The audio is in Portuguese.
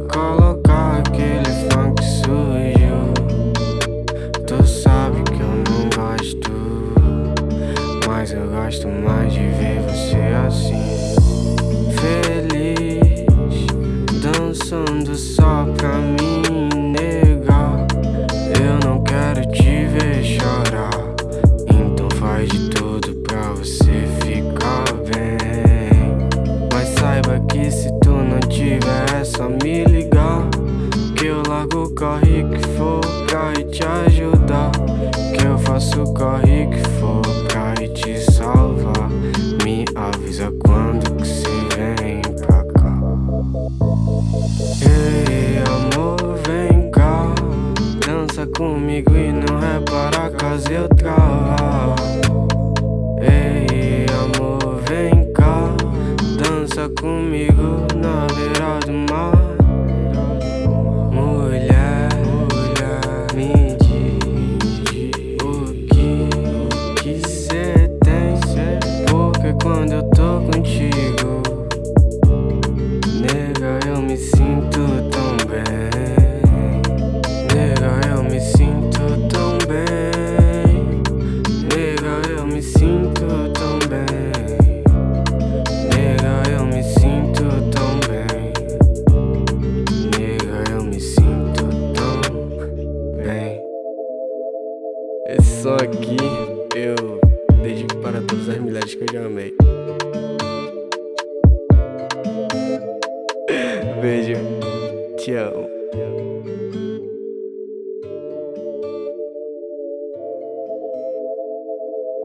colocar aquele funk sujo. Tu sabe que eu não gosto Mas eu gosto mais de ver você assim. Feliz Dançando só pra mim, nega. Eu não quero te ver chorar Então faz de tudo pra você ficar bem. Mas saiba que se só me ligar Que eu largo o corre que for pra ir te ajudar. Que eu faço o corre que for pra ir te salvar. Me avisa quando que cê vem pra cá. Ei amor vem cá. Dança comigo e não repara caso eu travar Comigo na beira do mar. Mulher, me diz o que que cê tem. Porque quando eu tô contigo Esse som aqui eu dedico para todas as mulheres que eu já amei. Beijo, te amo